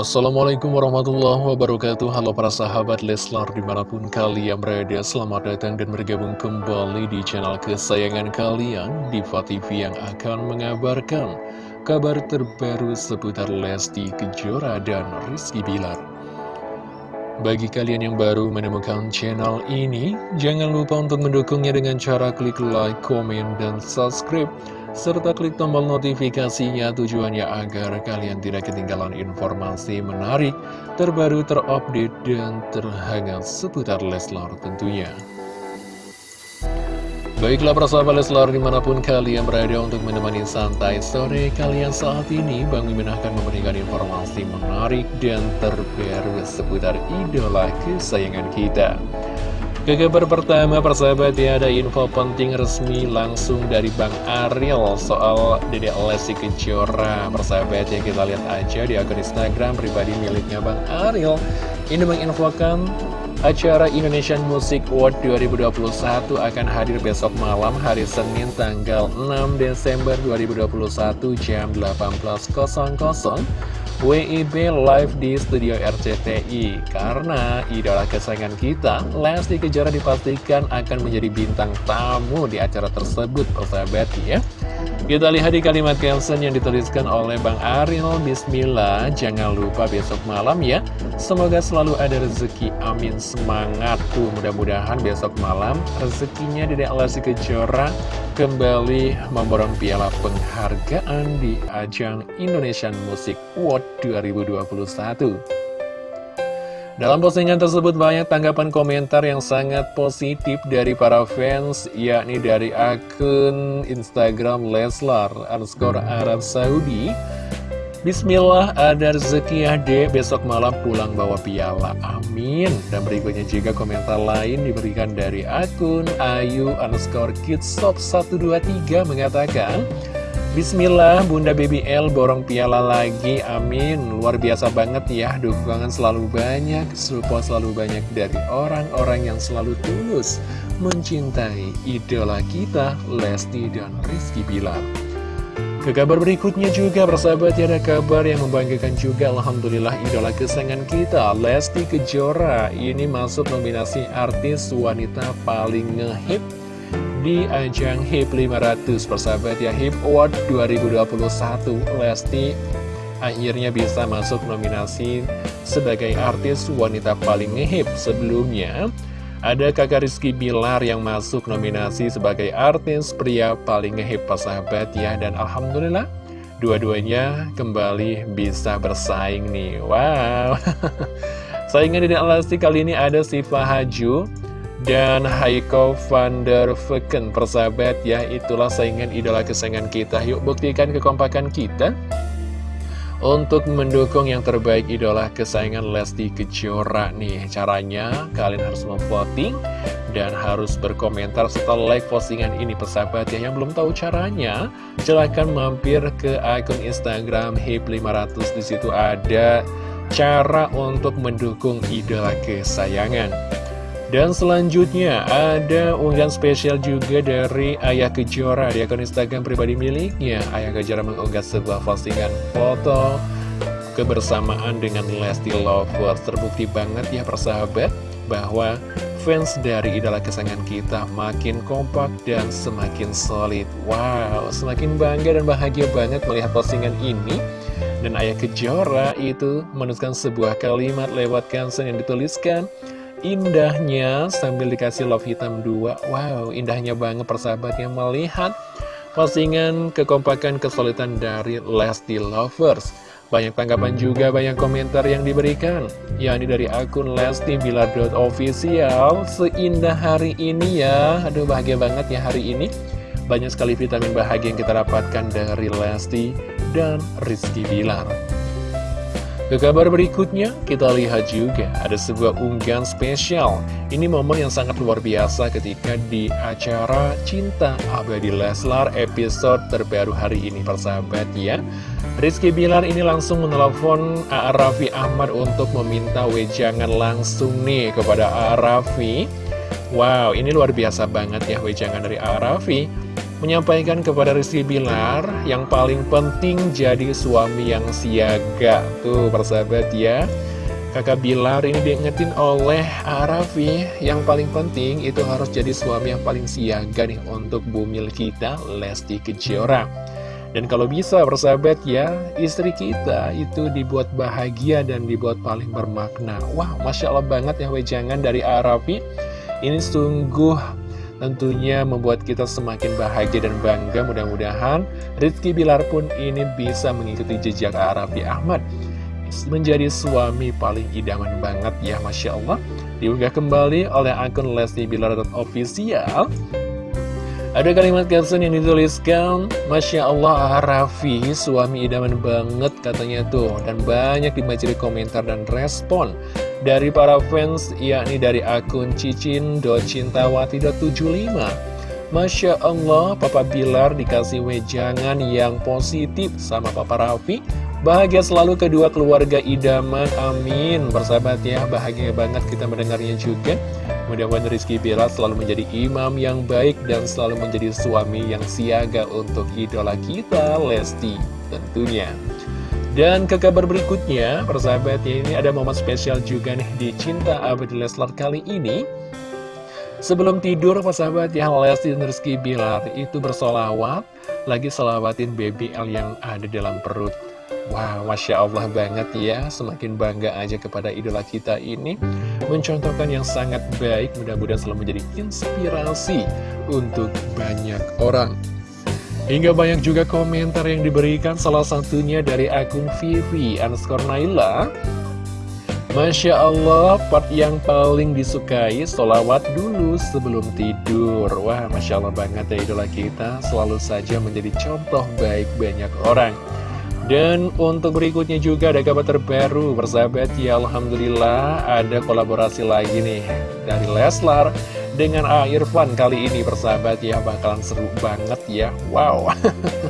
Assalamualaikum warahmatullahi wabarakatuh. Halo para sahabat Leslar di mana pun kalian berada Selamat datang dan bergabung kembali di channel kesayangan kalian Diva TV yang akan mengabarkan Kabar terbaru seputar Lesti Kejora dan Rizky Bilar. Bagi kalian yang baru menemukan channel ini, jangan lupa untuk mendukungnya dengan cara klik like, komen, dan subscribe serta klik tombol notifikasinya tujuannya agar kalian tidak ketinggalan informasi menarik, terbaru, terupdate, dan terhangat seputar Leslar tentunya. Baiklah persahabat Leslar di mana pun kalian berada untuk menemani santai sore kalian saat ini Bang Mimin akan memberikan informasi menarik dan terbaru seputar idola kesayangan kita ke kabar pertama persahabat ya ada info penting resmi langsung dari Bang Ariel soal Dede Lesti Kejora. Persahabat ya kita lihat aja di akun Instagram pribadi miliknya Bang Ariel. Ini menginfokan acara Indonesian Music Award 2021 akan hadir besok malam hari Senin tanggal 6 Desember 2021 jam 18.00 WIB live di studio RCTI Karena idola kesayangan kita, Lesti Kejora dipastikan akan menjadi bintang tamu di acara tersebut, persahabat ya kita lihat di kalimat caption yang dituliskan oleh Bang Ariel Bismillah. Jangan lupa besok malam ya. Semoga selalu ada rezeki. Amin. Semangat. Tuh Mudah-mudahan besok malam rezekinya Dedek Lesti Kejora Kembali memborong piala penghargaan di ajang Indonesian Music Award 2021 dalam postingan tersebut banyak tanggapan komentar yang sangat positif dari para fans, yakni dari akun Instagram Leslar underscore Arab Saudi. Bismillah ada rezeki ya dek besok malam pulang bawa piala amin dan berikutnya juga komentar lain diberikan dari akun Ayu underscore kidsop 123 mengatakan Bismillah, Bunda BBL borong piala lagi, amin. Luar biasa banget ya, dukungan selalu banyak, support selalu banyak dari orang-orang yang selalu tulus Mencintai idola kita, Lesti dan Rizky Bilar. Ke kabar berikutnya juga, bersahabat ya ada kabar yang membanggakan juga. Alhamdulillah idola kesayangan kita, Lesti Kejora. Ini masuk nominasi artis wanita paling ngehip di ajang HIP 500 persahabat ya HIP Award 2021 Lesti akhirnya bisa masuk nominasi sebagai artis wanita paling ngehip sebelumnya. Ada kakak Rizky Bilar yang masuk nominasi sebagai artis pria paling ngehip persahabat ya? Dan Alhamdulillah dua-duanya kembali bisa bersaing nih. Wow. Saingan di Lesti kali ini ada Siva Haju dan Haiko van der Vecken persahabat ya itulah saingan idola kesayangan kita. Yuk buktikan kekompakan kita untuk mendukung yang terbaik idola kesayangan Lesti Kejora nih. Caranya kalian harus memvoting dan harus berkomentar setelah like postingan ini persahabat ya. Yang belum tahu caranya silahkan mampir ke akun Instagram HIP500 di situ ada cara untuk mendukung idola kesayangan dan selanjutnya ada unggahan spesial juga dari Ayah Kejora di akun Instagram pribadi miliknya. Ayah Kejora mengunggah sebuah postingan foto kebersamaan dengan Lesti Lovers. Terbukti banget ya persahabat bahwa fans dari idola kesayangan kita makin kompak dan semakin solid. Wow, semakin bangga dan bahagia banget melihat postingan ini. Dan Ayah Kejora itu menuliskan sebuah kalimat lewat caption yang dituliskan indahnya sambil dikasih love hitam dua. Wow, indahnya banget persahabatnya melihat postingan kekompakan kesulitan dari Lesti Lovers. Banyak tanggapan juga, banyak komentar yang diberikan. Yakni dari akun Lesti Bilar.official Seindah hari ini ya. Aduh bahagia banget ya hari ini. Banyak sekali vitamin bahagia yang kita dapatkan dari Lesti dan Rizky Bilar ke kabar berikutnya, kita lihat juga ada sebuah unggahan spesial. Ini momen yang sangat luar biasa ketika di acara Cinta Abadi Leslar episode terbaru hari ini, persahabat ya. Rizky Bilar ini langsung menelpon A.A. Raffi Ahmad untuk meminta wejangan langsung nih kepada A.A. Raffi. Wow, ini luar biasa banget ya wejangan dari A.A. Raffi. Menyampaikan kepada Rizky Bilar yang paling penting jadi suami yang siaga. Tuh persahabat ya. Kakak Bilar ini diingetin oleh Arafi yang paling penting itu harus jadi suami yang paling siaga nih untuk bumil kita Lesti Kejora. Dan kalau bisa persahabat ya istri kita itu dibuat bahagia dan dibuat paling bermakna. Wah Masya Allah banget ya wejangan dari Arafi. Ini sungguh tentunya membuat kita semakin bahagia dan bangga. Mudah-mudahan Rizky Bilar pun ini bisa mengikuti jejak Arafi Ahmad. Menjadi suami paling idaman banget ya Masya Allah. Diunggah kembali oleh akun Lesti Bilar official ada kalimat caption yang dituliskan Masya Allah Raffi suami idaman banget katanya tuh. Dan banyak dibaca di komentar dan respon Dari para fans yakni dari akun cicin.cintawati.75 Masya Allah Papa Bilar dikasih wejangan yang positif sama Papa Raffi. Bahagia selalu kedua keluarga idaman, amin. Bersahabat ya, bahagia banget kita mendengarnya juga. Mudah-mudahan Rizky Bila selalu menjadi imam yang baik Dan selalu menjadi suami yang siaga untuk idola kita, Lesti tentunya. Dan ke kabar berikutnya, persahabat ya, ini ada momen spesial juga nih di Cinta Abadi Leslar kali ini Sebelum tidur, persahabat ya, Lesti dan Rizky Bilar itu bersolawat Lagi selawatin BBL yang ada dalam perut. Wow, Masya Allah banget ya Semakin bangga aja kepada idola kita ini. Mencontohkan yang sangat baik Mudah-mudahan selalu menjadi inspirasi Untuk banyak orang. Hingga banyak juga komentar yang diberikan Salah satunya dari akun Vivi Underscore Naila Masya Allah, part yang paling disukai Solawat dulu sebelum tidur. Wah, Masya Allah banget ya idola kita Selalu saja menjadi contoh baik banyak orang. Dan untuk berikutnya juga ada kabar terbaru Bersahabat ya Alhamdulillah ada kolaborasi lagi nih Dari Leslar dengan A. Irfan kali ini bersahabat ya Bakalan seru banget ya. Wow.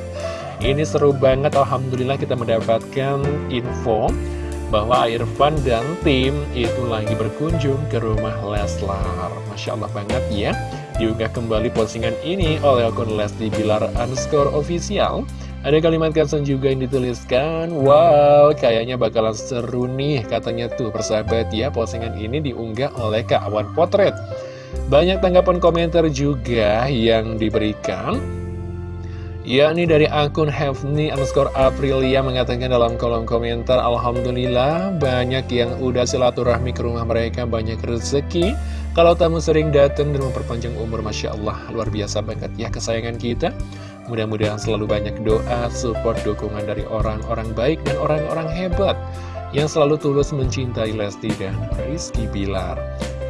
Ini seru banget Alhamdulillah kita mendapatkan info bahwa Irfan dan tim itu lagi berkunjung ke rumah Leslar. Masya Allah banget ya. Diunggah kembali postingan ini oleh akun Leslie Bilar underscore official. Ada kalimat caption juga yang dituliskan Wow, kayaknya bakalan seru nih Katanya tuh persahabat ya. Postingan ini diunggah oleh Kak Awan Potret. Banyak tanggapan komentar juga yang diberikan yakni dari akun Hefni underscore Aprilia mengatakan dalam kolom komentar Alhamdulillah banyak yang udah silaturahmi ke rumah mereka banyak rezeki kalau tamu sering datang dan memperpanjang umur Masya Allah luar biasa banget ya kesayangan kita Mudah-mudahan selalu banyak doa, support, dukungan dari orang-orang baik dan orang-orang hebat yang selalu tulus mencintai Lesti dan Rizky Bilar.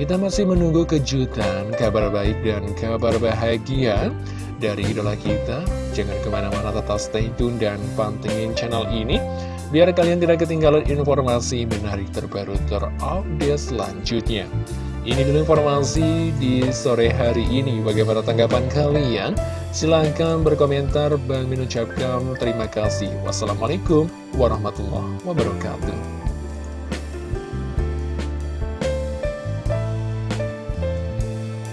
Kita masih menunggu kejutan, kabar baik dan kabar bahagia dari idola kita. Jangan ke mana-mana tetap stay tune dan pantengin channel ini. Biar kalian tidak ketinggalan informasi menarik terbaru terupdate selanjutnya. Ini dulu informasi di sore hari ini. Bagaimana tanggapan kalian? Silahkan berkomentar. Bang mengucapkan terima kasih. Wassalamualaikum warahmatullahi wabarakatuh.